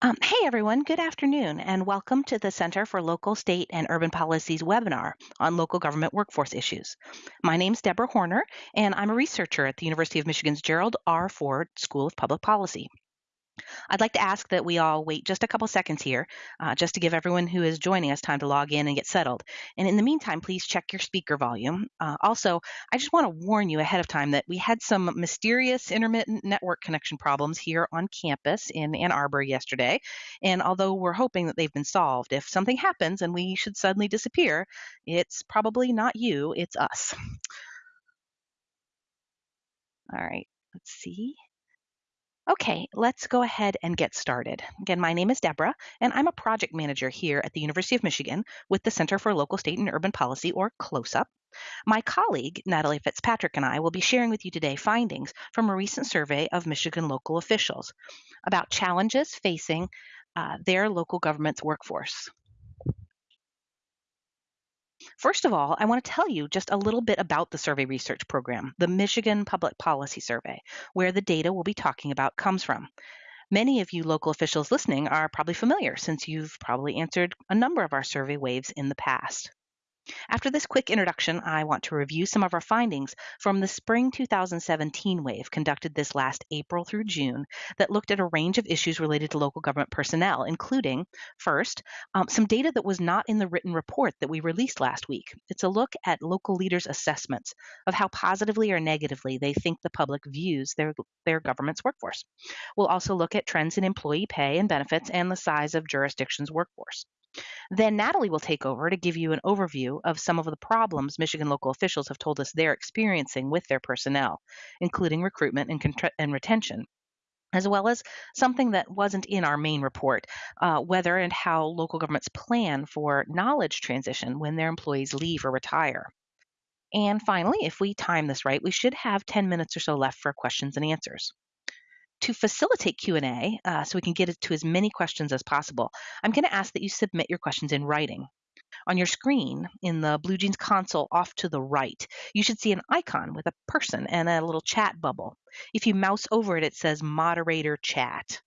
Um, hey everyone, good afternoon, and welcome to the Center for Local, State, and Urban Policies webinar on local government workforce issues. My name is Deborah Horner, and I'm a researcher at the University of Michigan's Gerald R. Ford School of Public Policy. I'd like to ask that we all wait just a couple seconds here, uh, just to give everyone who is joining us time to log in and get settled. And in the meantime, please check your speaker volume. Uh, also, I just want to warn you ahead of time that we had some mysterious intermittent network connection problems here on campus in Ann Arbor yesterday. And although we're hoping that they've been solved, if something happens and we should suddenly disappear, it's probably not you, it's us. All right, let's see. Okay, let's go ahead and get started. Again, my name is Deborah, and I'm a project manager here at the University of Michigan with the Center for Local, State, and Urban Policy, or CLOSUP. My colleague, Natalie Fitzpatrick, and I will be sharing with you today findings from a recent survey of Michigan local officials about challenges facing uh, their local government's workforce. First of all, I want to tell you just a little bit about the survey research program, the Michigan Public Policy Survey, where the data we'll be talking about comes from. Many of you local officials listening are probably familiar since you've probably answered a number of our survey waves in the past. After this quick introduction, I want to review some of our findings from the spring 2017 wave conducted this last April through June that looked at a range of issues related to local government personnel, including, first, um, some data that was not in the written report that we released last week. It's a look at local leaders' assessments of how positively or negatively they think the public views their, their government's workforce. We'll also look at trends in employee pay and benefits and the size of jurisdictions' workforce. Then Natalie will take over to give you an overview of some of the problems Michigan local officials have told us they're experiencing with their personnel, including recruitment and, and retention as well as something that wasn't in our main report, uh, whether and how local governments plan for knowledge transition when their employees leave or retire. And finally, if we time this right, we should have 10 minutes or so left for questions and answers to facilitate Q&A uh, so we can get to as many questions as possible, I'm going to ask that you submit your questions in writing. On your screen in the BlueJeans console off to the right, you should see an icon with a person and a little chat bubble. If you mouse over it, it says moderator chat.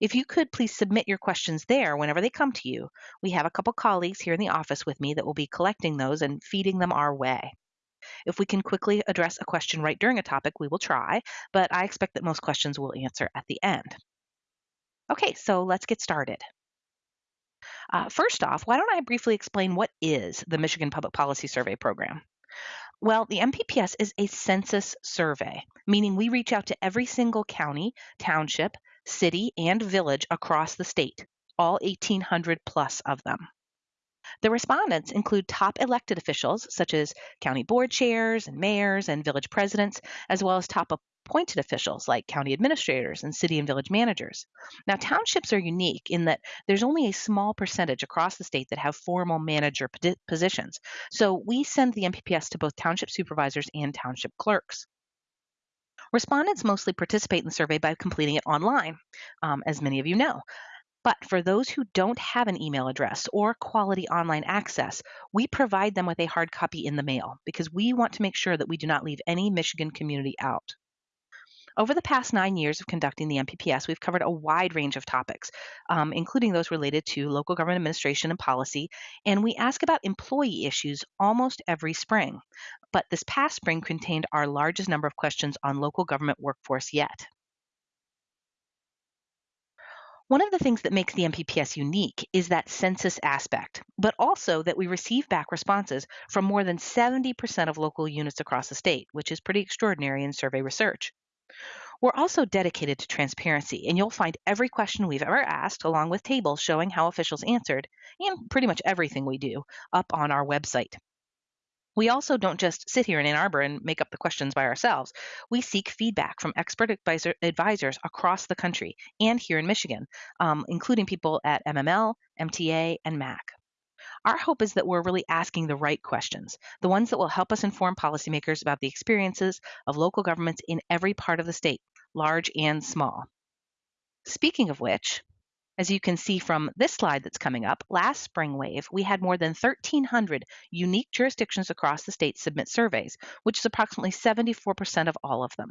If you could please submit your questions there whenever they come to you. We have a couple colleagues here in the office with me that will be collecting those and feeding them our way. If we can quickly address a question right during a topic, we will try, but I expect that most questions will answer at the end. Okay, so let's get started. Uh, first off, why don't I briefly explain what is the Michigan Public Policy Survey Program? Well, the MPPS is a census survey, meaning we reach out to every single county, township, city, and village across the state, all 1,800 plus of them. The respondents include top elected officials, such as county board chairs and mayors and village presidents, as well as top appointed officials like county administrators and city and village managers. Now, townships are unique in that there's only a small percentage across the state that have formal manager positions. So we send the MPPS to both township supervisors and township clerks. Respondents mostly participate in the survey by completing it online, um, as many of you know. But for those who don't have an email address or quality online access, we provide them with a hard copy in the mail because we want to make sure that we do not leave any Michigan community out. Over the past nine years of conducting the MPPS, we've covered a wide range of topics, um, including those related to local government administration and policy, and we ask about employee issues almost every spring. But this past spring contained our largest number of questions on local government workforce yet. One of the things that makes the MPPS unique is that census aspect, but also that we receive back responses from more than 70% of local units across the state, which is pretty extraordinary in survey research. We're also dedicated to transparency, and you'll find every question we've ever asked, along with tables showing how officials answered, and pretty much everything we do, up on our website. We also don't just sit here in Ann Arbor and make up the questions by ourselves. We seek feedback from expert advisor, advisors across the country and here in Michigan, um, including people at MML, MTA, and MAC. Our hope is that we're really asking the right questions, the ones that will help us inform policymakers about the experiences of local governments in every part of the state, large and small. Speaking of which, as you can see from this slide that's coming up, last spring wave, we had more than 1,300 unique jurisdictions across the state submit surveys, which is approximately 74% of all of them.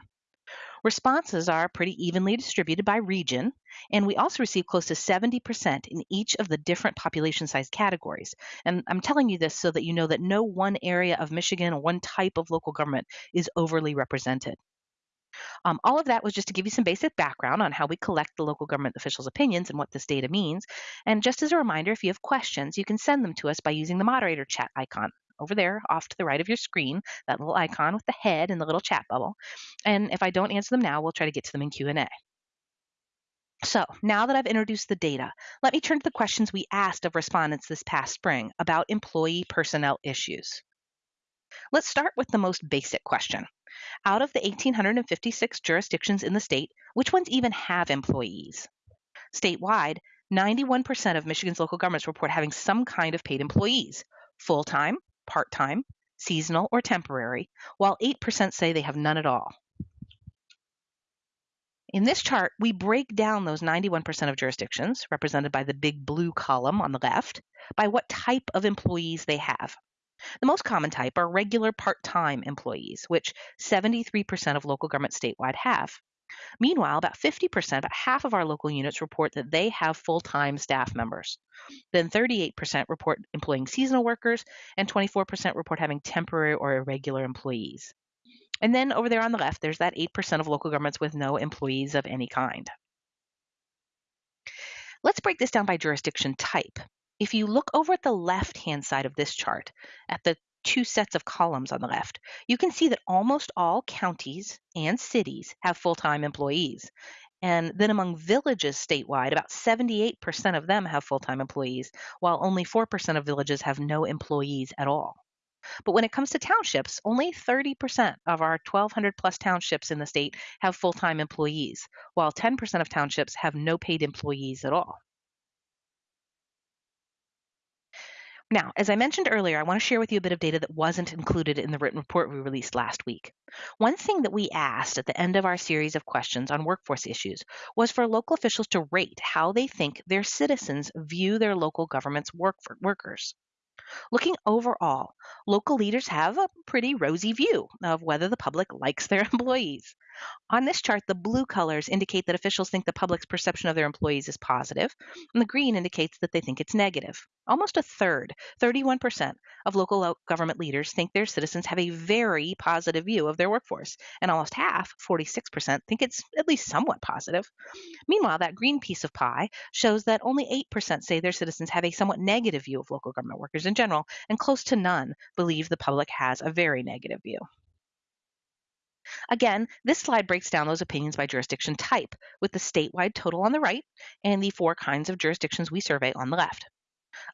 Responses are pretty evenly distributed by region, and we also receive close to 70% in each of the different population size categories. And I'm telling you this so that you know that no one area of Michigan or one type of local government is overly represented. Um, all of that was just to give you some basic background on how we collect the local government officials' opinions and what this data means. And just as a reminder, if you have questions, you can send them to us by using the moderator chat icon over there off to the right of your screen, that little icon with the head and the little chat bubble. And if I don't answer them now, we'll try to get to them in Q&A. So now that I've introduced the data, let me turn to the questions we asked of respondents this past spring about employee personnel issues. Let's start with the most basic question. Out of the 1,856 jurisdictions in the state, which ones even have employees? Statewide, 91% of Michigan's local governments report having some kind of paid employees, full time, part time, seasonal, or temporary, while 8% say they have none at all. In this chart, we break down those 91% of jurisdictions, represented by the big blue column on the left, by what type of employees they have. The most common type are regular part time employees, which 73% of local governments statewide have. Meanwhile, about 50%, about half of our local units report that they have full time staff members. Then 38% report employing seasonal workers, and 24% report having temporary or irregular employees. And then over there on the left, there's that 8% of local governments with no employees of any kind. Let's break this down by jurisdiction type. If you look over at the left-hand side of this chart, at the two sets of columns on the left, you can see that almost all counties and cities have full-time employees. And then among villages statewide, about 78% of them have full-time employees, while only 4% of villages have no employees at all. But when it comes to townships, only 30% of our 1,200 plus townships in the state have full time employees, while 10% of townships have no paid employees at all. Now, as I mentioned earlier, I want to share with you a bit of data that wasn't included in the written report we released last week. One thing that we asked at the end of our series of questions on workforce issues was for local officials to rate how they think their citizens view their local government's work workers. Looking overall, local leaders have a pretty rosy view of whether the public likes their employees. On this chart, the blue colors indicate that officials think the public's perception of their employees is positive, and the green indicates that they think it's negative. Almost a third, 31%, of local government leaders think their citizens have a very positive view of their workforce, and almost half, 46%, think it's at least somewhat positive. Meanwhile, that green piece of pie shows that only 8% say their citizens have a somewhat negative view of local government workers in general, and close to none believe the public has a very negative view. Again, this slide breaks down those opinions by jurisdiction type, with the statewide total on the right and the four kinds of jurisdictions we survey on the left.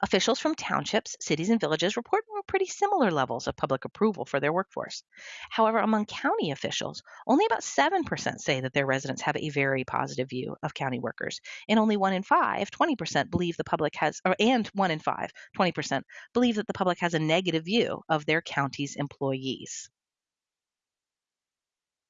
Officials from townships, cities, and villages report pretty similar levels of public approval for their workforce. However, among county officials, only about 7% say that their residents have a very positive view of county workers, and only 1 in 5, 20% believe the public has, or, and 1 in 5, 20% believe that the public has a negative view of their county's employees.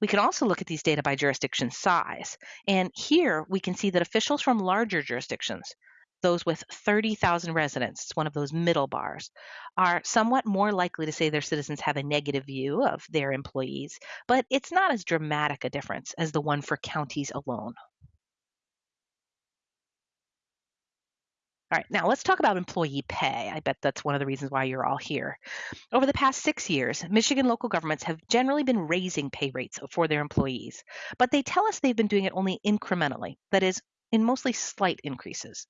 We can also look at these data by jurisdiction size. And here we can see that officials from larger jurisdictions, those with 30,000 residents, it's one of those middle bars, are somewhat more likely to say their citizens have a negative view of their employees, but it's not as dramatic a difference as the one for counties alone. All right, now let's talk about employee pay. I bet that's one of the reasons why you're all here. Over the past six years, Michigan local governments have generally been raising pay rates for their employees, but they tell us they've been doing it only incrementally, that is, in mostly slight increases.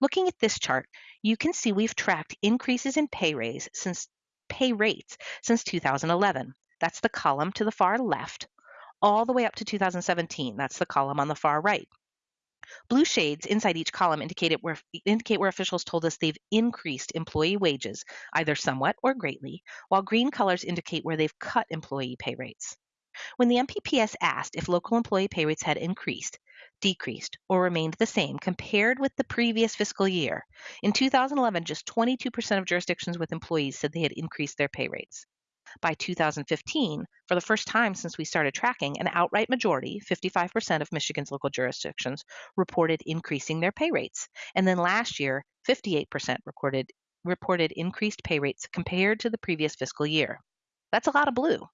Looking at this chart, you can see we've tracked increases in pay raise since pay rates since 2011. That's the column to the far left, all the way up to 2017. That's the column on the far right. Blue shades inside each column indicate where, indicate where officials told us they've increased employee wages, either somewhat or greatly, while green colors indicate where they've cut employee pay rates. When the MPPS asked if local employee pay rates had increased, decreased, or remained the same compared with the previous fiscal year, in 2011, just 22% of jurisdictions with employees said they had increased their pay rates. By 2015, for the first time since we started tracking, an outright majority, 55% of Michigan's local jurisdictions, reported increasing their pay rates. And then last year, 58% recorded, reported increased pay rates compared to the previous fiscal year. That's a lot of blue.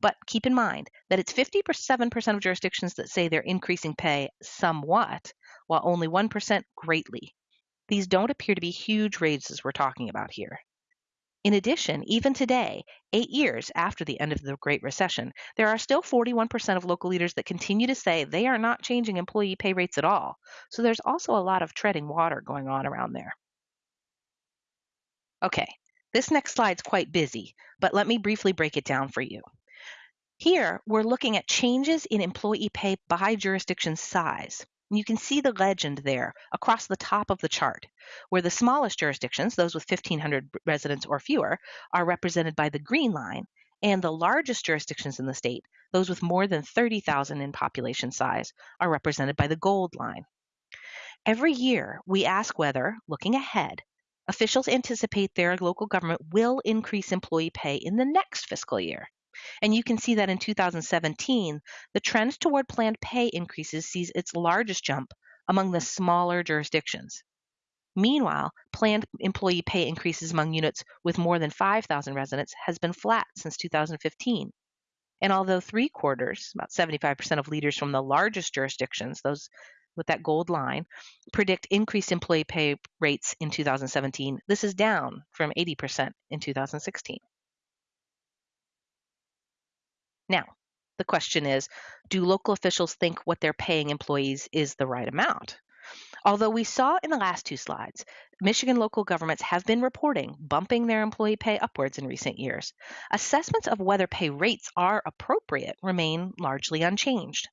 But keep in mind that it's 57% of jurisdictions that say they're increasing pay somewhat, while only 1% greatly. These don't appear to be huge raises we're talking about here. In addition, even today, eight years after the end of the Great Recession, there are still 41% of local leaders that continue to say they are not changing employee pay rates at all. So there's also a lot of treading water going on around there. Okay, this next slide's quite busy, but let me briefly break it down for you. Here, we're looking at changes in employee pay by jurisdiction size. You can see the legend there across the top of the chart, where the smallest jurisdictions, those with 1,500 residents or fewer, are represented by the green line, and the largest jurisdictions in the state, those with more than 30,000 in population size, are represented by the gold line. Every year, we ask whether, looking ahead, officials anticipate their local government will increase employee pay in the next fiscal year. And you can see that in 2017, the trend toward planned pay increases sees its largest jump among the smaller jurisdictions. Meanwhile, planned employee pay increases among units with more than 5,000 residents has been flat since 2015. And although three quarters, about 75% of leaders from the largest jurisdictions, those with that gold line, predict increased employee pay rates in 2017, this is down from 80% in 2016. Now, the question is do local officials think what they're paying employees is the right amount? Although we saw in the last two slides, Michigan local governments have been reporting bumping their employee pay upwards in recent years. Assessments of whether pay rates are appropriate remain largely unchanged.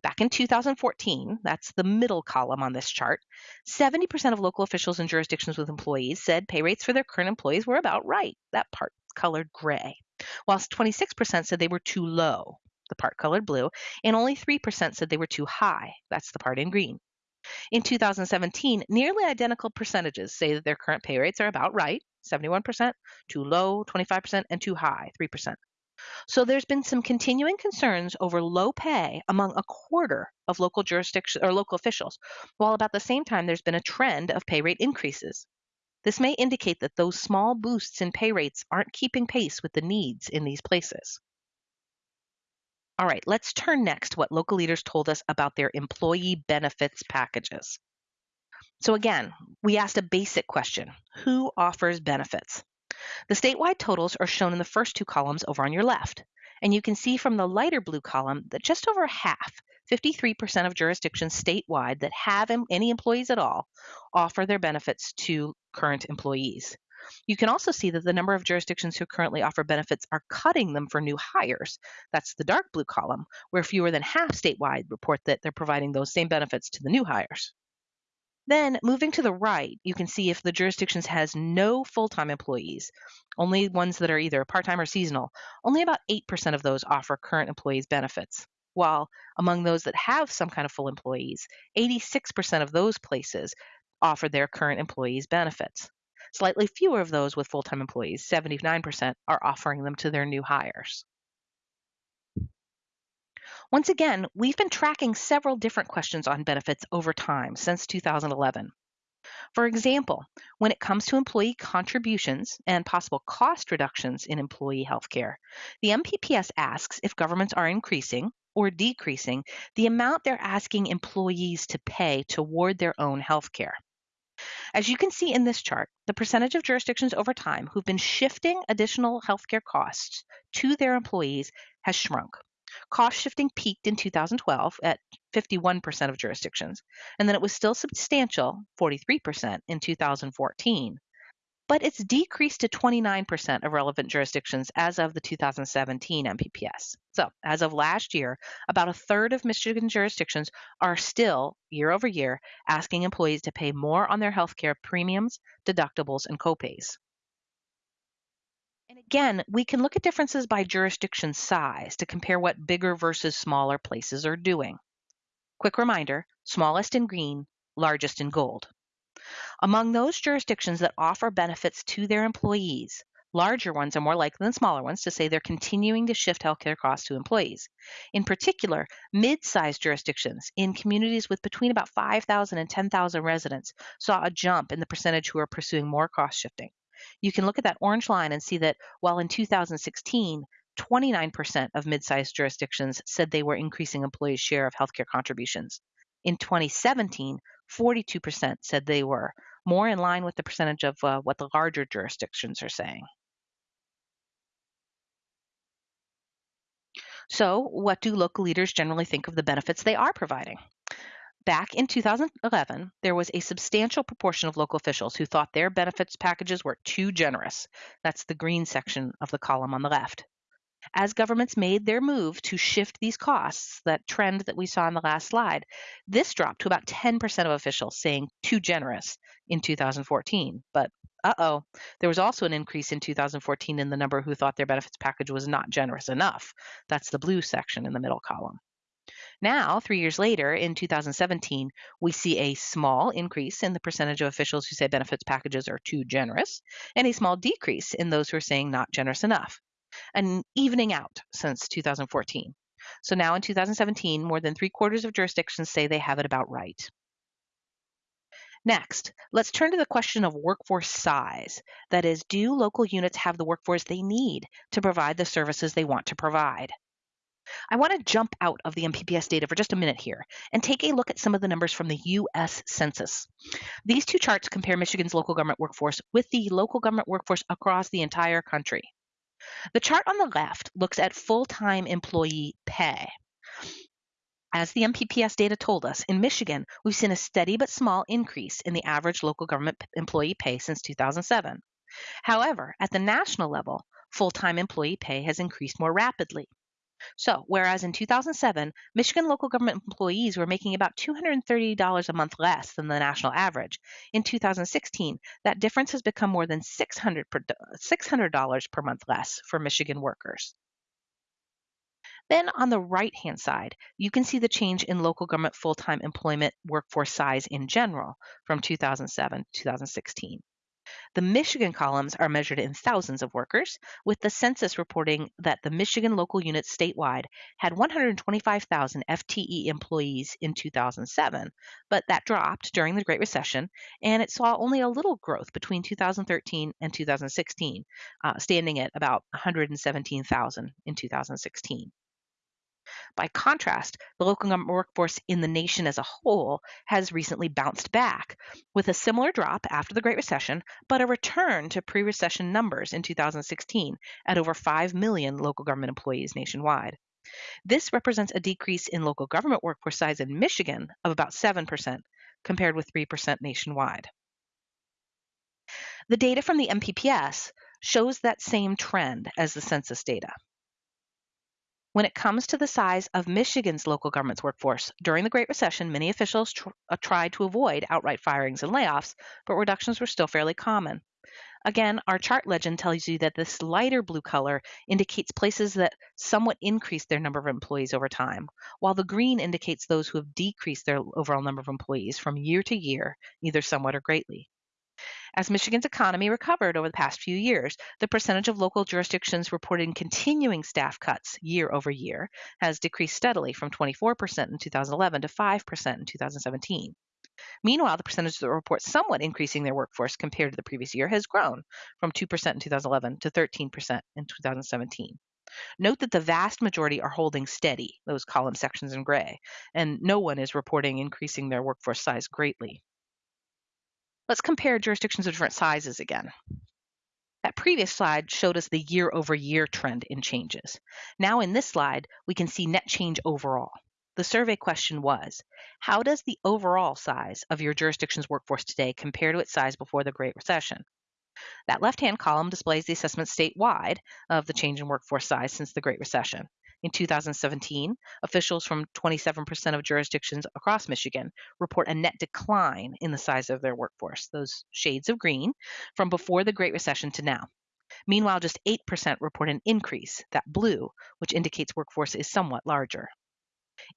Back in 2014, that's the middle column on this chart, 70% of local officials in jurisdictions with employees said pay rates for their current employees were about right, that part colored gray whilst 26% said they were too low, the part colored blue, and only 3% said they were too high, that's the part in green. In 2017, nearly identical percentages say that their current pay rates are about right, 71%, too low, 25%, and too high, 3%. So there's been some continuing concerns over low pay among a quarter of local jurisdiction or local officials, while about the same time there's been a trend of pay rate increases. This may indicate that those small boosts in pay rates aren't keeping pace with the needs in these places. All right, let's turn next to what local leaders told us about their employee benefits packages. So again, we asked a basic question, who offers benefits? The statewide totals are shown in the first two columns over on your left. And you can see from the lighter blue column that just over half, 53% of jurisdictions statewide that have any employees at all offer their benefits to current employees. You can also see that the number of jurisdictions who currently offer benefits are cutting them for new hires. That's the dark blue column, where fewer than half statewide report that they're providing those same benefits to the new hires. Then moving to the right, you can see if the jurisdictions has no full-time employees, only ones that are either part-time or seasonal, only about 8% of those offer current employees benefits while among those that have some kind of full employees, 86% of those places offer their current employees benefits. Slightly fewer of those with full time employees, 79%, are offering them to their new hires. Once again, we've been tracking several different questions on benefits over time since 2011. For example, when it comes to employee contributions and possible cost reductions in employee health care, the MPPS asks if governments are increasing or decreasing the amount they're asking employees to pay toward their own health care. As you can see in this chart, the percentage of jurisdictions over time who've been shifting additional healthcare costs to their employees has shrunk. Cost shifting peaked in 2012 at 51% of jurisdictions, and then it was still substantial, 43%, in 2014 but it's decreased to 29% of relevant jurisdictions as of the 2017 MPPS. So, as of last year, about a third of Michigan jurisdictions are still, year over year, asking employees to pay more on their healthcare premiums, deductibles, and copays. And again, we can look at differences by jurisdiction size to compare what bigger versus smaller places are doing. Quick reminder smallest in green, largest in gold. Among those jurisdictions that offer benefits to their employees, larger ones are more likely than smaller ones to say they're continuing to shift healthcare costs to employees. In particular, mid sized jurisdictions in communities with between about 5,000 and 10,000 residents saw a jump in the percentage who are pursuing more cost shifting. You can look at that orange line and see that while in 2016, 29% of mid sized jurisdictions said they were increasing employees' share of healthcare contributions. In 2017, 42% said they were, more in line with the percentage of uh, what the larger jurisdictions are saying. So, what do local leaders generally think of the benefits they are providing? Back in 2011, there was a substantial proportion of local officials who thought their benefits packages were too generous. That's the green section of the column on the left. As governments made their move to shift these costs, that trend that we saw in the last slide, this dropped to about 10% of officials saying too generous in 2014. But uh oh, there was also an increase in 2014 in the number who thought their benefits package was not generous enough. That's the blue section in the middle column. Now, three years later, in 2017, we see a small increase in the percentage of officials who say benefits packages are too generous, and a small decrease in those who are saying not generous enough, an evening out since 2014. So now in 2017, more than three quarters of jurisdictions say they have it about right. Next, let's turn to the question of workforce size. That is, do local units have the workforce they need to provide the services they want to provide? I want to jump out of the MPPS data for just a minute here and take a look at some of the numbers from the US Census. These two charts compare Michigan's local government workforce with the local government workforce across the entire country. The chart on the left looks at full time employee pay. As the MPPS data told us, in Michigan, we've seen a steady but small increase in the average local government employee pay since 2007. However, at the national level, full time employee pay has increased more rapidly. So, whereas in 2007, Michigan local government employees were making about $230 a month less than the national average, in 2016, that difference has become more than 600 per, $600 per month less for Michigan workers. Then on the right hand side, you can see the change in local government full time employment workforce size in general from 2007 to 2016. The Michigan columns are measured in thousands of workers, with the census reporting that the Michigan local units statewide had 125,000 FTE employees in 2007, but that dropped during the Great Recession, and it saw only a little growth between 2013 and 2016, uh, standing at about 117,000 in 2016. By contrast, the local government workforce in the nation as a whole has recently bounced back with a similar drop after the Great Recession, but a return to pre recession numbers in 2016 at over 5 million local government employees nationwide. This represents a decrease in local government workforce size in Michigan of about 7%, compared with 3% nationwide. The data from the MPPS shows that same trend as the census data. When it comes to the size of Michigan's local government's workforce, during the Great Recession, many officials tr- uh, tried to avoid outright firings and layoffs, but reductions were still fairly common. Again, our chart legend tells you that this lighter blue color indicates places that somewhat increased their number of employees over time, while the green indicates those who have decreased their overall number of employees from year to year, either somewhat or greatly. As Michigan's economy recovered over the past few years, the percentage of local jurisdictions reporting continuing staff cuts year over year has decreased steadily from 24% in 2011 to 5% in 2017. Meanwhile, the percentage that report somewhat increasing their workforce compared to the previous year has grown from 2% in 2011 to 13% in 2017. Note that the vast majority are holding steady, those column sections in gray, and no one is reporting increasing their workforce size greatly. Let's compare jurisdictions of different sizes again. That previous slide showed us the year over year trend in changes. Now in this slide, we can see net change overall. The survey question was, how does the overall size of your jurisdiction's workforce today compare to its size before the Great Recession? That left-hand column displays the assessment statewide of the change in workforce size since the Great Recession. In 2017, officials from 27% of jurisdictions across Michigan report a net decline in the size of their workforce, those shades of green, from before the Great Recession to now. Meanwhile, just 8% report an increase, that blue, which indicates workforce is somewhat larger.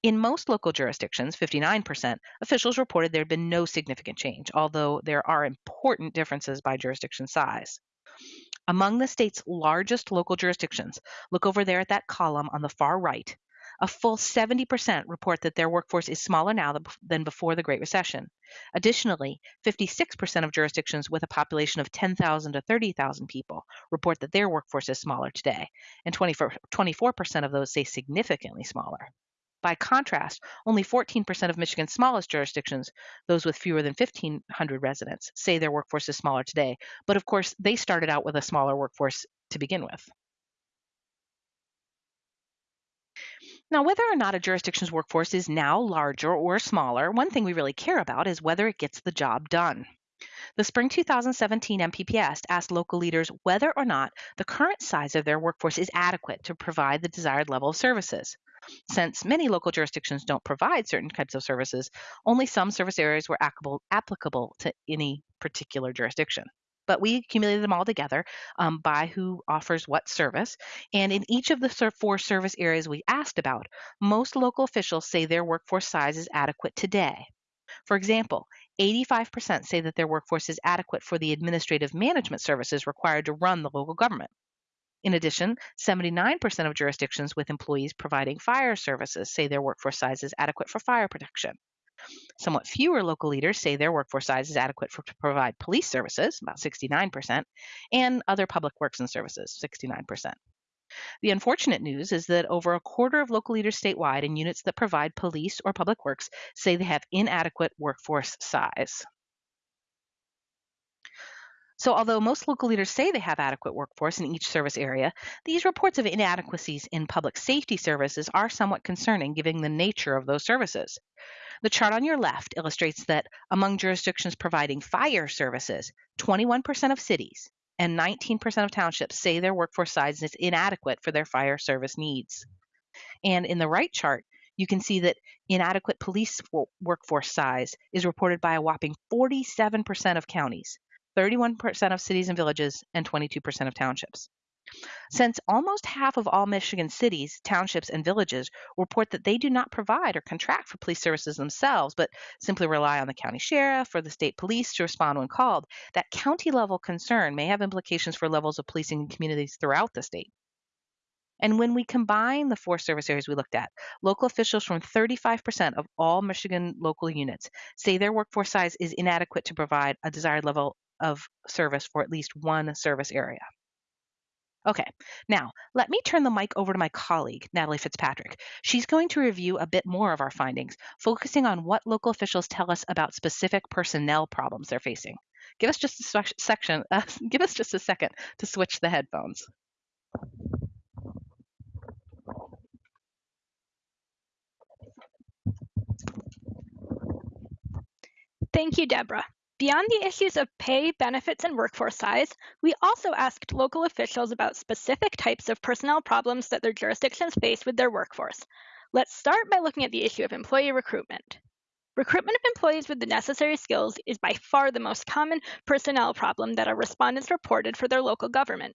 In most local jurisdictions, 59%, officials reported there had been no significant change, although there are important differences by jurisdiction size. Among the state's largest local jurisdictions, look over there at that column on the far right, A full 70% report that their workforce is smaller now than before the Great Recession. Additionally, 56% of jurisdictions with a population of 10,000 to 30,000 people report that their workforce is smaller today, and 24% of those say significantly smaller. By contrast, only 14% of Michigan's smallest jurisdictions, those with fewer than 1,500 residents, say their workforce is smaller today. But of course, they started out with a smaller workforce to begin with. Now, whether or not a jurisdiction's workforce is now larger or smaller, one thing we really care about is whether it gets the job done. The spring 2017 MPPS asked local leaders whether or not the current size of their workforce is adequate to provide the desired level of services. Since many local jurisdictions don't provide certain types of services, only some service areas were applicable to any particular jurisdiction. But we accumulated them all together um, by who offers what service. And in each of the four service areas we asked about, most local officials say their workforce size is adequate today. For example, 85% say that their workforce is adequate for the administrative management services required to run the local government. In addition, 79% of jurisdictions with employees providing fire services say their workforce size is adequate for fire protection. Somewhat fewer local leaders say their workforce size is adequate for, to provide police services, about 69%, and other public works and services, 69%. The unfortunate news is that over a quarter of local leaders statewide in units that provide police or public works say they have inadequate workforce size. So although most local leaders say they have adequate workforce in each service area, these reports of inadequacies in public safety services are somewhat concerning given the nature of those services. The chart on your left illustrates that among jurisdictions providing fire services, 21% of cities and 19% of townships say their workforce size is inadequate for their fire service needs. And in the right chart, you can see that inadequate police workforce size is reported by a whopping 47% of counties, 31% of cities and villages, and 22% of townships. Since almost half of all Michigan cities, townships, and villages report that they do not provide or contract for police services themselves, but simply rely on the county sheriff or the state police to respond when called, that county level concern may have implications for levels of policing in communities throughout the state. And when we combine the four service areas we looked at, local officials from 35% of all Michigan local units say their workforce size is inadequate to provide a desired level of service for at least one service area. Okay, now let me turn the mic over to my colleague, Natalie Fitzpatrick. She's going to review a bit more of our findings, focusing on what local officials tell us about specific personnel problems they're facing. Give us just a section, uh, give us just a second to switch the headphones. Thank you, Deborah. Beyond the issues of pay, benefits, and workforce size, we also asked local officials about specific types of personnel problems that their jurisdictions face with their workforce. Let's start by looking at the issue of employee recruitment. Recruitment of employees with the necessary skills is by far the most common personnel problem that our respondents reported for their local government.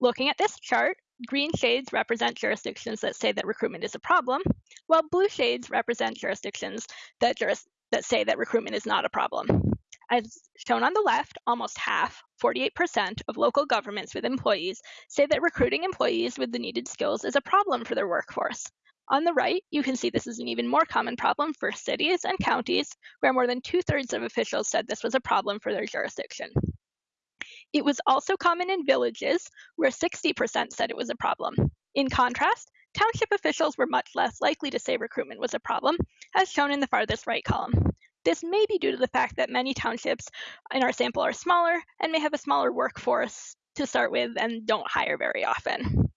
Looking at this chart, green shades represent jurisdictions that say that recruitment is a problem, while blue shades represent jurisdictions that, juris that say that recruitment is not a problem. As shown on the left, almost half, 48% of local governments with employees say that recruiting employees with the needed skills is a problem for their workforce. On the right, you can see this is an even more common problem for cities and counties, where more than two thirds of officials said this was a problem for their jurisdiction. It was also common in villages, where 60% said it was a problem. In contrast, township officials were much less likely to say recruitment was a problem, as shown in the farthest right column. This may be due to the fact that many townships in our sample are smaller and may have a smaller workforce to start with and don't hire very often.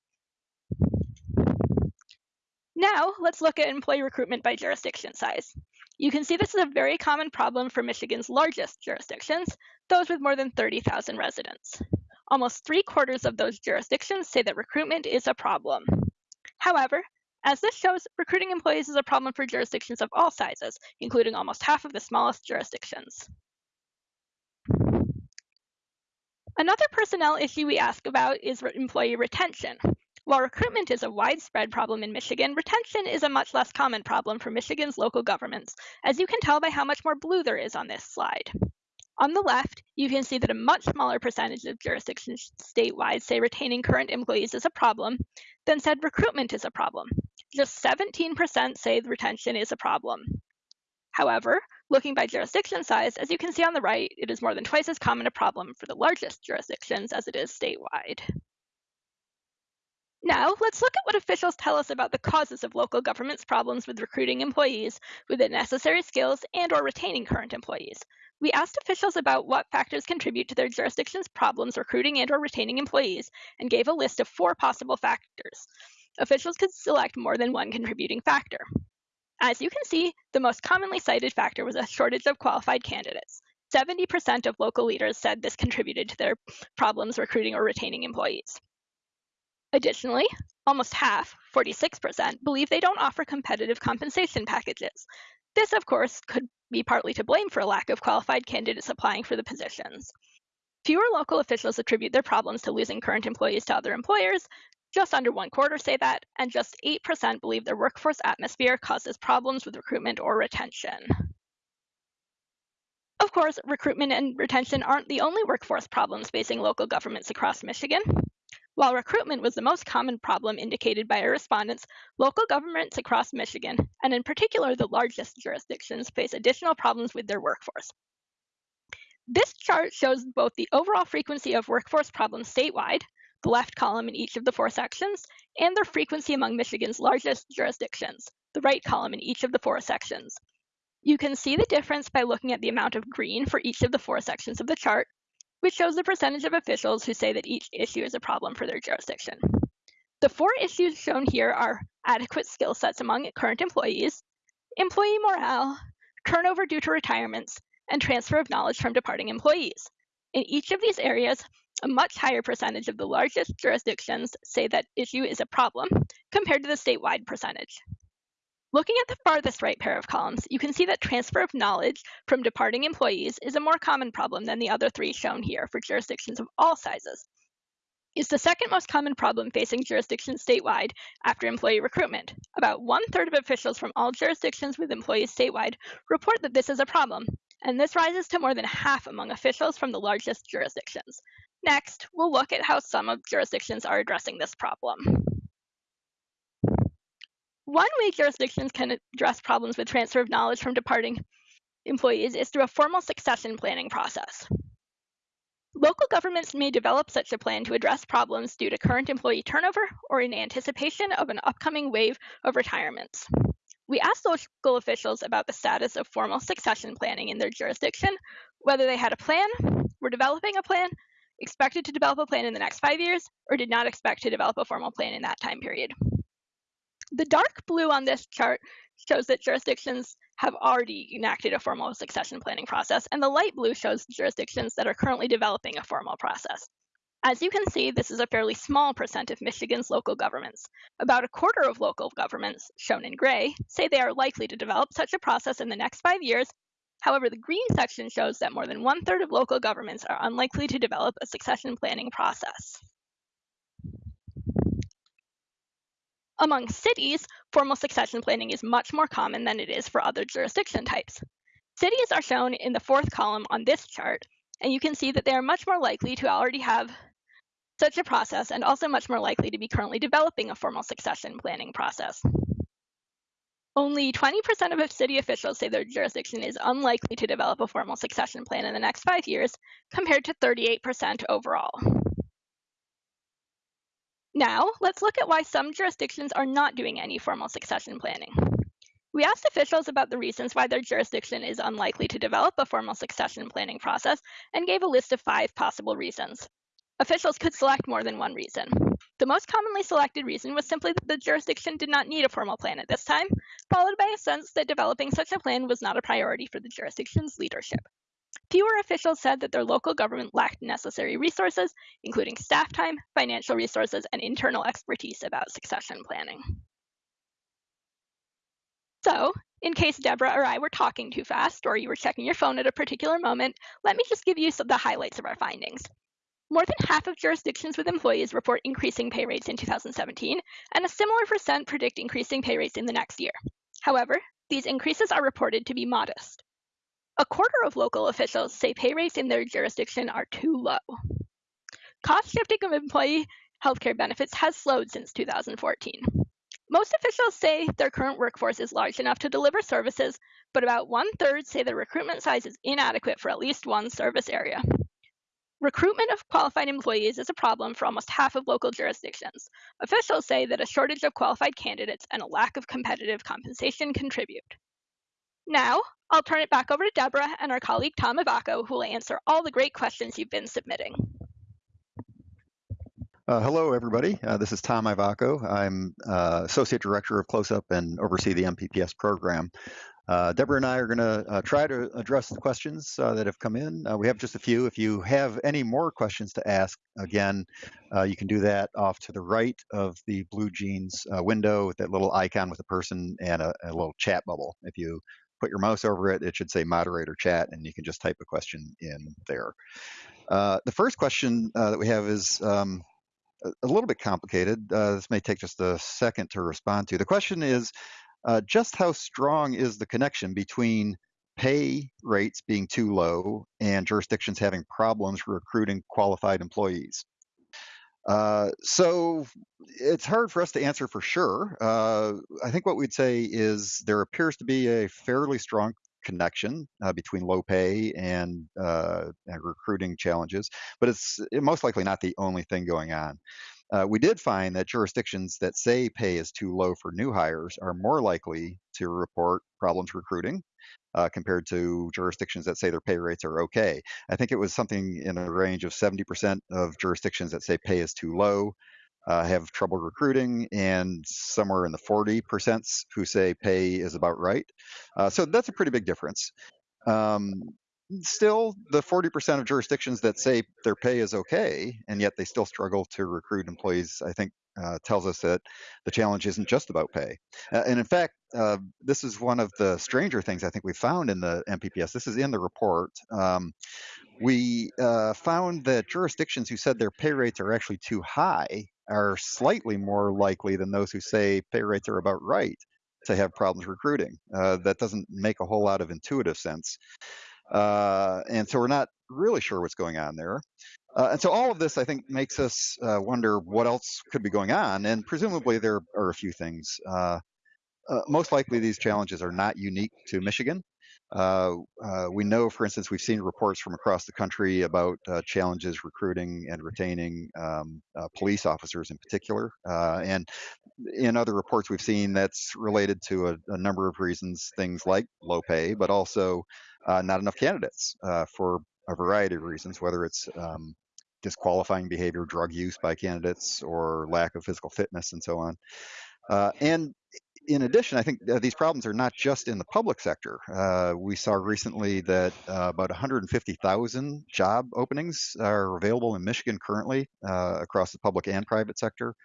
Now, let's look at employee recruitment by jurisdiction size. You can see this is a very common problem for Michigan's largest jurisdictions, those with more than 30,000 residents. Almost three quarters of those jurisdictions say that recruitment is a problem. However, as this shows, recruiting employees is a problem for jurisdictions of all sizes, including almost half of the smallest jurisdictions. Another personnel issue we ask about is employee retention. While recruitment is a widespread problem in Michigan, retention is a much less common problem for Michigan's local governments, as you can tell by how much more blue there is on this slide. On the left, you can see that a much smaller percentage of jurisdictions statewide say retaining current employees is a problem than said recruitment is a problem. Just 17% say retention is a problem. However, looking by jurisdiction size, as you can see on the right, it is more than twice as common a problem for the largest jurisdictions as it is statewide. Now, let's look at what officials tell us about the causes of local government's problems with recruiting employees with the necessary skills and or retaining current employees. We asked officials about what factors contribute to their jurisdiction's problems recruiting and or retaining employees and gave a list of four possible factors. Officials could select more than one contributing factor. As you can see, the most commonly cited factor was a shortage of qualified candidates. 70% of local leaders said this contributed to their problems recruiting or retaining employees. Additionally, almost half, 46%, believe they don't offer competitive compensation packages. This, of course, could be partly to blame for a lack of qualified candidates applying for the positions. Fewer local officials attribute their problems to losing current employees to other employers. Just under one quarter say that, and just 8% believe their workforce atmosphere causes problems with recruitment or retention. Of course, recruitment and retention aren't the only workforce problems facing local governments across Michigan. While recruitment was the most common problem indicated by our respondents, local governments across Michigan, and in particular the largest jurisdictions, face additional problems with their workforce. This chart shows both the overall frequency of workforce problems statewide, the left column in each of the four sections, and their frequency among Michigan's largest jurisdictions, the right column in each of the four sections. You can see the difference by looking at the amount of green for each of the four sections of the chart, which shows the percentage of officials who say that each issue is a problem for their jurisdiction. The four issues shown here are adequate skill sets among current employees, employee morale, turnover due to retirements, and transfer of knowledge from departing employees. In each of these areas, a much higher percentage of the largest jurisdictions say that issue is a problem compared to the statewide percentage. Looking at the farthest right pair of columns, you can see that transfer of knowledge from departing employees is a more common problem than the other three shown here for jurisdictions of all sizes. It's the second most common problem facing jurisdictions statewide after employee recruitment. About one third of officials from all jurisdictions with employees statewide report that this is a problem, and this rises to more than half among officials from the largest jurisdictions. Next, we'll look at how some of jurisdictions are addressing this problem. One way jurisdictions can address problems with transfer of knowledge from departing employees is through a formal succession planning process. Local governments may develop such a plan to address problems due to current employee turnover or in anticipation of an upcoming wave of retirements. We asked local officials about the status of formal succession planning in their jurisdiction, whether they had a plan, were developing a plan, expected to develop a plan in the next five years, or did not expect to develop a formal plan in that time period. The dark blue on this chart shows that jurisdictions have already enacted a formal succession planning process, and the light blue shows jurisdictions that are currently developing a formal process. As you can see, this is a fairly small percent of Michigan's local governments. About a quarter of local governments, shown in gray, say they are likely to develop such a process in the next five years. However, the green section shows that more than one third of local governments are unlikely to develop a succession planning process. Among cities, formal succession planning is much more common than it is for other jurisdiction types. Cities are shown in the fourth column on this chart, and you can see that they are much more likely to already have such a process and also much more likely to be currently developing a formal succession planning process. Only 20% of city officials say their jurisdiction is unlikely to develop a formal succession plan in the next five years, compared to 38% overall. Now, let's look at why some jurisdictions are not doing any formal succession planning. We asked officials about the reasons why their jurisdiction is unlikely to develop a formal succession planning process and gave a list of five possible reasons. Officials could select more than one reason. The most commonly selected reason was simply that the jurisdiction did not need a formal plan at this time, followed by a sense that developing such a plan was not a priority for the jurisdiction's leadership. Fewer officials said that their local government lacked necessary resources, including staff time, financial resources, and internal expertise about succession planning. So, in case Deborah or I were talking too fast, or you were checking your phone at a particular moment, let me just give you some, the highlights of our findings. More than half of jurisdictions with employees report increasing pay rates in 2017, and a similar percent predict increasing pay rates in the next year. However, these increases are reported to be modest. A quarter of local officials say pay rates in their jurisdiction are too low. Cost shifting of employee healthcare benefits has slowed since 2014. Most officials say their current workforce is large enough to deliver services, but about one third say the recruitment size is inadequate for at least one service area. Recruitment of qualified employees is a problem for almost half of local jurisdictions. Officials say that a shortage of qualified candidates and a lack of competitive compensation contribute. Now, I'll turn it back over to Deborah and our colleague Tom Ivacko, who will answer all the great questions you've been submitting. Uh, hello, everybody. Uh, this is Tom Ivacko. I'm uh, Associate Director of CLOSUP and oversee the MPPS program. Uh, Deborah and I are going to uh, try to address the questions uh, that have come in. we have just a few. If you have any more questions to ask, again, you can do that off to the right of the Blue BlueJeans window with that little icon with a person and a, a little chat bubble. If you put your mouse over it, it should say moderator chat, and you can just type a question in there. Uh, the first question uh, that we have is um, a little bit complicated. Uh, this may take just a second to respond to. The question is uh, just how strong is the connection between pay rates being too low and jurisdictions having problems recruiting qualified employees? Uh, so it's hard for us to answer for sure. Uh, I think what we'd say is there appears to be a fairly strong connection uh, between low pay and, uh, and, recruiting challenges, but it's most likely not the only thing going on. Uh, we did find that jurisdictions that say pay is too low for new hires are more likely to report problems recruiting uh, compared to jurisdictions that say their pay rates are okay. I think it was something in a range of 70% of jurisdictions that say pay is too low uh, have trouble recruiting, and somewhere in the 40% who say pay is about right. Uh, so that's a pretty big difference. Um, still, the 40% of jurisdictions that say their pay is okay, and yet they still struggle to recruit employees, I think uh, tells us that the challenge isn't just about pay. Uh, and in fact, uh, this is one of the stranger things I think we found in the MPPS. This is in the report. Um, we uh, found that jurisdictions who said their pay rates are actually too high are slightly more likely than those who say pay rates are about right to have problems recruiting. Uh, that doesn't make a whole lot of intuitive sense. Uh, and so we're not really sure what's going on there. Uh, and so all of this, I think, makes us uh, wonder what else could be going on. And presumably there are a few things. Uh, uh, most likely these challenges are not unique to Michigan. We know, for instance, we've seen reports from across the country about challenges recruiting and retaining um, police officers in particular. And in other reports we've seen that's related to a, a number of reasons, things like low pay, but also not enough candidates for a variety of reasons, whether it's um, disqualifying behavior, drug use by candidates, or lack of physical fitness, and so on. Uh, and in addition, I think uh, these problems are not just in the public sector. Uh, we saw recently that uh, about 150,000 job openings are available in Michigan currently uh, across the public and private sector.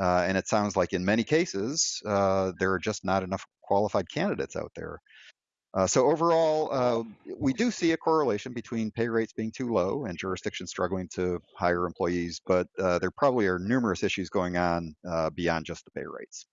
Uh, and it sounds like in many cases, uh, there are just not enough qualified candidates out there. Uh, so overall, uh, we do see a correlation between pay rates being too low and jurisdictions struggling to hire employees, but uh, there probably are numerous issues going on beyond just the pay rates.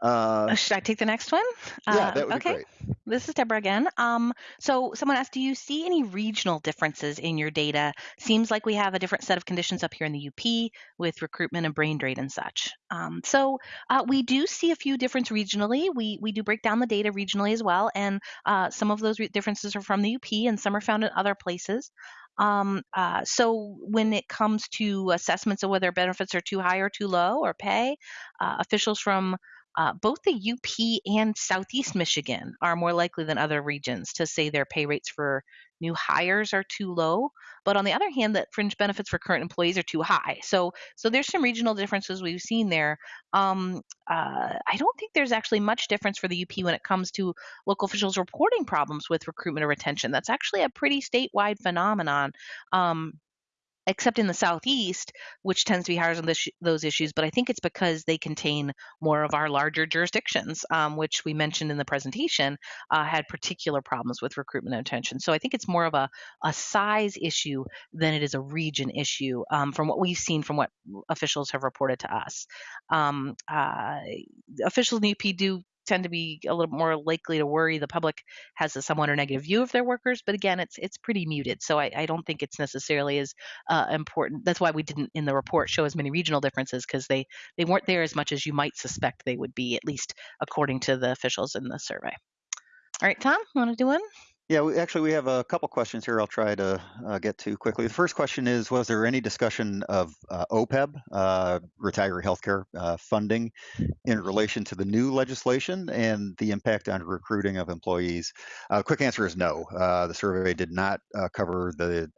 Uh, Should I take the next one? Yeah, uh, that would okay. be great. This is Deborah again. Um, so someone asked, do you see any regional differences in your data? Seems like we have a different set of conditions up here in the UP with recruitment and brain drain and such. Um, so uh, we do see a few differences regionally. We we do break down the data regionally as well, and uh, some of those re- differences are from the UP, and some are found in other places. Um, uh, so when it comes to assessments of whether benefits are too high or too low or pay, uh, officials from uh, both the UP and Southeast Michigan are more likely than other regions to say their pay rates for new hires are too low. But on the other hand, that fringe benefits for current employees are too high. So, so there's some regional differences we've seen there. Um, uh, I don't think there's actually much difference for the UP when it comes to local officials reporting problems with recruitment or retention. That's actually a pretty statewide phenomenon. Um, except in the southeast, which tends to be higher on this, those issues. But I think it's because they contain more of our larger jurisdictions, um, which we mentioned in the presentation, uh, had particular problems with recruitment and retention. So I think it's more of a, a size issue than it is a region issue um, from what we've seen from what officials have reported to us. Um, uh, officials in the UP do tend to be a little more likely to worry the public has a somewhat or negative view of their workers. But again, it's it's pretty muted, so I, I don't think it's necessarily as uh, important. That's why we didn't in the report show as many regional differences because they they weren't there as much as you might suspect they would be, at least according to the officials in the survey. All right, Tom, want to do one? Yeah, we, actually, we have a couple questions here I'll try to uh, get to quickly. The first question is Was there any discussion of uh, OPEB, uh, retiree healthcare uh, funding, in relation to the new legislation and the impact on recruiting of employees? Uh, quick answer is no. Uh, the survey did not cover the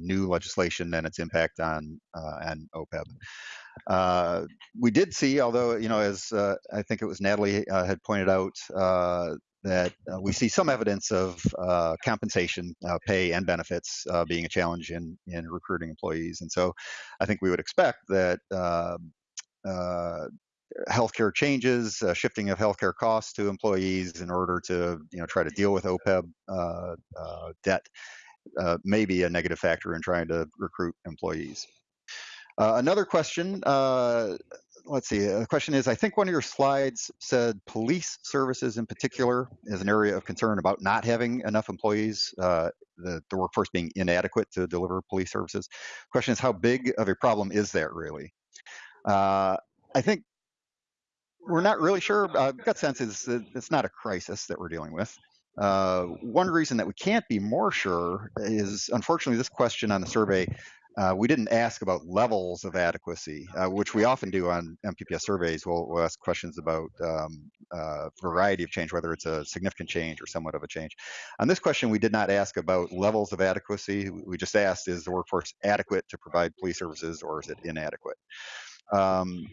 new legislation and its impact on, on OPEB. we did see, although, you know, as I think it was Natalie had pointed out, that uh, we see some evidence of uh, compensation, uh, pay, and benefits uh, being a challenge in, in recruiting employees. And so I think we would expect that um, uh, healthcare changes, uh, shifting of healthcare costs to employees in order to you know, try to deal with OPEB debt may be a negative factor in trying to recruit employees. another question let's see. The question is I think one of your slides said police services in particular is an area of concern about not having enough employees, uh, the, the workforce being inadequate to deliver police services. Question is how big of a problem is that really? Uh, I think we're not really sure. Uh, gut sense is that it's not a crisis that we're dealing with. Uh, one reason that we can't be more sure is, unfortunately, this question on the survey uh, we didn't ask about levels of adequacy, uh, which we often do on MPPS surveys. We'll, we'll ask questions about um, uh, variety of change, whether it's a significant change or somewhat of a change. On this question, we did not ask about levels of adequacy. We just asked, is the workforce adequate to provide police services or is it inadequate? Um,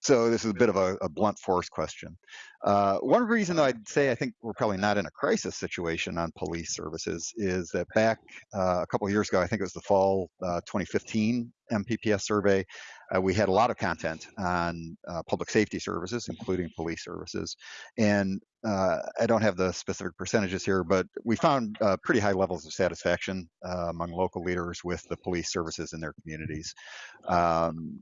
so this is a bit of a, a blunt force question. Uh, one reason I'd say I think we're probably not in a crisis situation on police services is that back uh, a couple of years ago, I think it was the fall uh, 2015 MPPS survey, uh, we had a lot of content on uh, public safety services, including police services. And uh, I don't have the specific percentages here, but we found pretty high levels of satisfaction among local leaders with the police services in their communities. Um,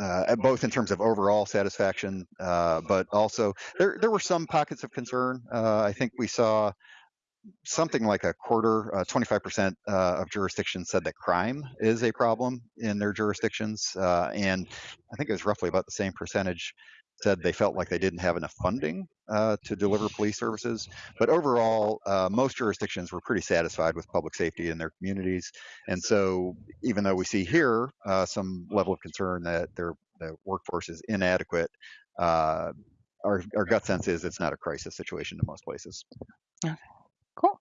uh, both in terms of overall satisfaction, uh, but also there there were some pockets of concern. Uh, I think we saw something like a quarter, 25% uh, uh, of jurisdictions said that crime is a problem in their jurisdictions, uh, and I think it was roughly about the same percentage said they felt like they didn't have enough funding uh, to deliver police services. But overall, uh, most jurisdictions were pretty satisfied with public safety in their communities. And so, even though we see here uh, some level of concern that their the workforce is inadequate, uh, our, our gut sense is it's not a crisis situation in most places. Okay, cool.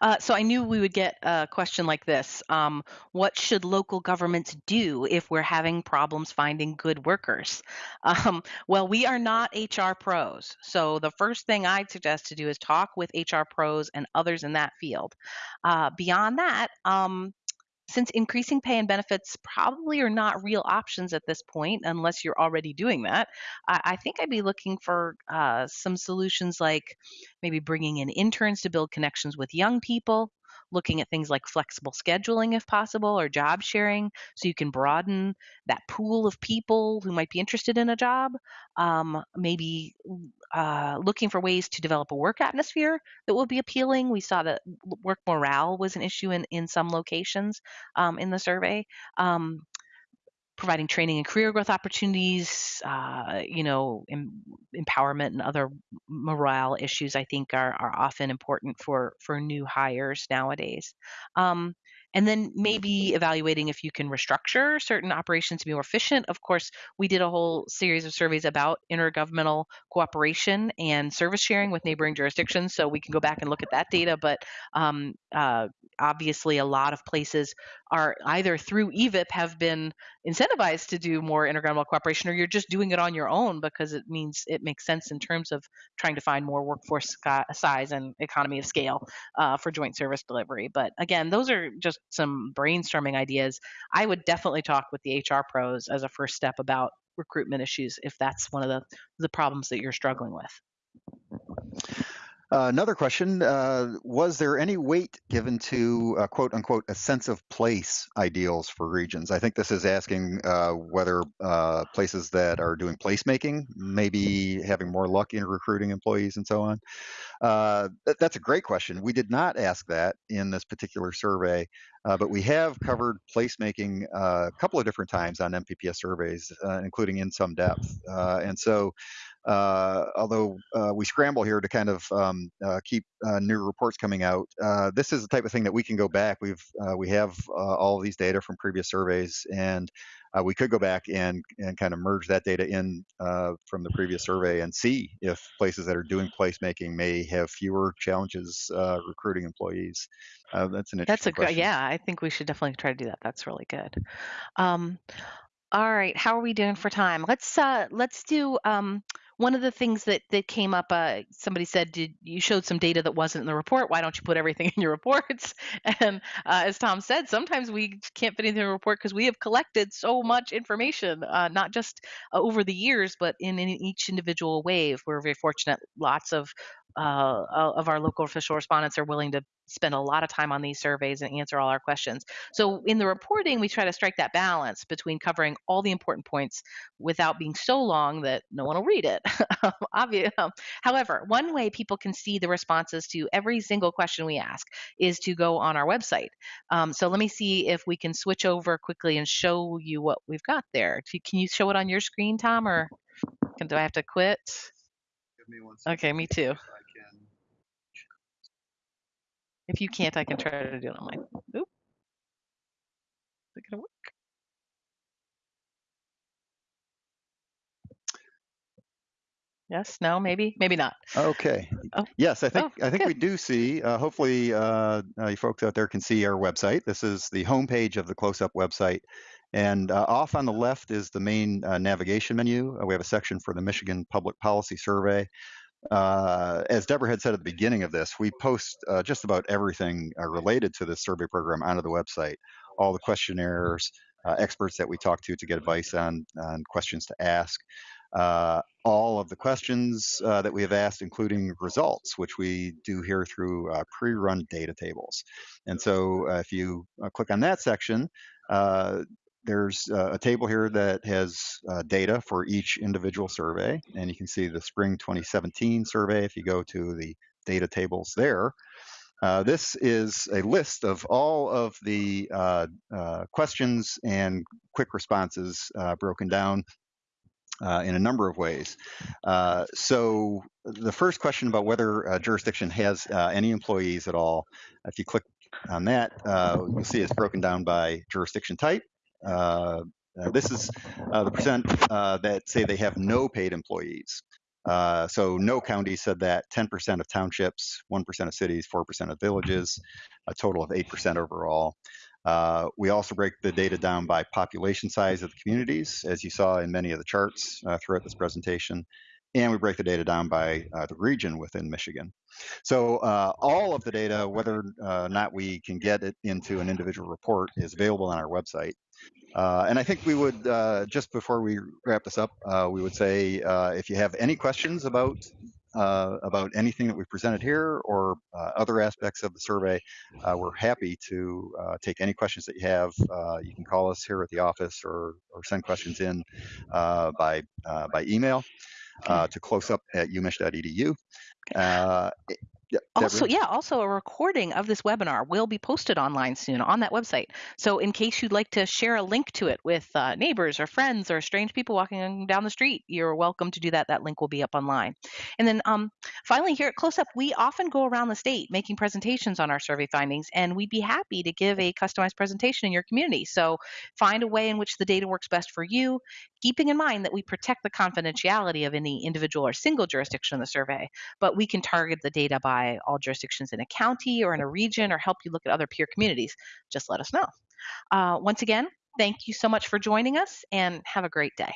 Uh, so I knew we would get a question like this. Um, what should local governments do if we're having problems finding good workers? Um, well, we are not HR pros. So the first thing I'd suggest to do is talk with HR pros and others in that field. Uh, beyond that, um, since increasing pay and benefits probably are not real options at this point, unless you're already doing that, I, I think I'd be looking for uh, some solutions like maybe bringing in interns to build connections with young people, looking at things like flexible scheduling if possible or job sharing so you can broaden that pool of people who might be interested in a job. Um, maybe uh, looking for ways to develop a work atmosphere that will be appealing. We saw that work morale was an issue in, in some locations um, in the survey. Um, providing training and career growth opportunities, uh, you know, em- empowerment and other morale issues, I think are, are often important for, for new hires nowadays. Um, and then maybe evaluating if you can restructure certain operations to be more efficient. Of course, we did a whole series of surveys about intergovernmental cooperation and service sharing with neighboring jurisdictions, so we can go back and look at that data. But um, uh, obviously, a lot of places are either through EVIP have been incentivized to do more intergovernmental cooperation, or you're just doing it on your own because it means it makes sense in terms of trying to find more workforce size and economy of scale uh, for joint service delivery. But again, those are just some brainstorming ideas. I would definitely talk with the HR pros as a first step about recruitment issues if that's one of the, the problems that you're struggling with. Uh, another question, uh, was there any weight given to uh, quote unquote a sense of place ideals for regions? I think this is asking uh, whether uh, places that are doing placemaking maybe having more luck in recruiting employees and so on. That, that's a great question. We did not ask that in this particular survey, but we have covered placemaking a couple of different times on MPPS surveys, including in some depth. and so although uh, we scramble here to kind of um, uh, keep uh, new reports coming out, uh, this is the type of thing that we can go back. We've uh, we have all of these data from previous surveys, and we could go back and and kind of merge that data in from the previous survey and see if places that are doing placemaking may have fewer challenges recruiting employees. that's an That's a good yeah. I think we should definitely try to do that. That's really good. Um, all right, how are we doing for time? Let's uh, let's do um, one of the things that that came up uh, somebody said did you showed some data that wasn't in the report. Why don't you put everything in your reports? And uh, as tom said sometimes we can't fit anything in the report because we have collected so much information uh, not just uh, over the years but in, in each individual wave. We're very fortunate lots of uh, of our local official respondents are willing to spend a lot of time on these surveys and answer all our questions. So in the reporting, we try to strike that balance between covering all the important points without being so long that no one will read it. Obvious. However, one way people can see the responses to every single question we ask is to go on our website. Um, so let me see if we can switch over quickly and show you what we've got there. Can you show it on your screen, Tom, or do I have to quit? Okay, me too. If you can't, I can try to do it on mine. Oop. Is it gonna work? Yes, no, maybe, maybe not. Okay. Oh. Yes, I think oh, I think good. we do see. Uh, hopefully, uh, uh, you folks out there can see our website. This is the homepage of the CLOSUP website, and uh, off on the left is the main uh, navigation menu. Uh, we have a section for the Michigan Public Policy Survey uh, as Deborah had said at the beginning of this, we post uh, just about everything uh, related to this survey program onto the website. All the questionnaires, uh, experts that we talk to to get advice on, on questions to ask, uh, all of the questions uh, that we have asked, including results, which we do here through pre-run data tables. And so if you click on that section, there's uh, a table here that has uh, data for each individual survey, and you can see the spring 2017 survey if you go to the data tables there. Uh, this is a list of all of the uh, uh, questions and quick responses uh, broken down in a number of ways. so the first question about whether a jurisdiction has any employees at all, if you click on that, you'll see it's broken down by jurisdiction type, uh, uh, this is uh, the percent that say they have no paid employees. Uh, so no county said that 10% of townships, 1% of cities, 4% of villages, a total of 8% overall. Uh, we also break the data down by population size of the communities, as you saw in many of the charts uh, throughout this presentation. And we break the data down by the region within Michigan. So all of the data, whether or not we can get it into an individual report, is available on our website. Uh, and I think we would, uh, just before we wrap this up, uh, we would say uh, if you have any questions about uh, about anything that we presented here or uh, other aspects of the survey, we're happy to take any questions that you have. you can call us here at the office or, or send questions in by, by email to closeup at umich.edu. Yeah, also, yeah, also a recording of this webinar will be posted online soon on that website. So, in case you'd like to share a link to it with uh, neighbors or friends or strange people walking down the street, you're welcome to do that. That link will be up online. And then, um, finally, here at CLOSUP, we often go around the state making presentations on our survey findings, and we'd be happy to give a customized presentation in your community. So, find a way in which the data works best for you, keeping in mind that we protect the confidentiality of any individual or single jurisdiction in the survey, but we can target the data by all jurisdictions in a county or in a region or help you look at other peer communities, just let us know. Uh, once again, thank you so much for joining us and have a great day.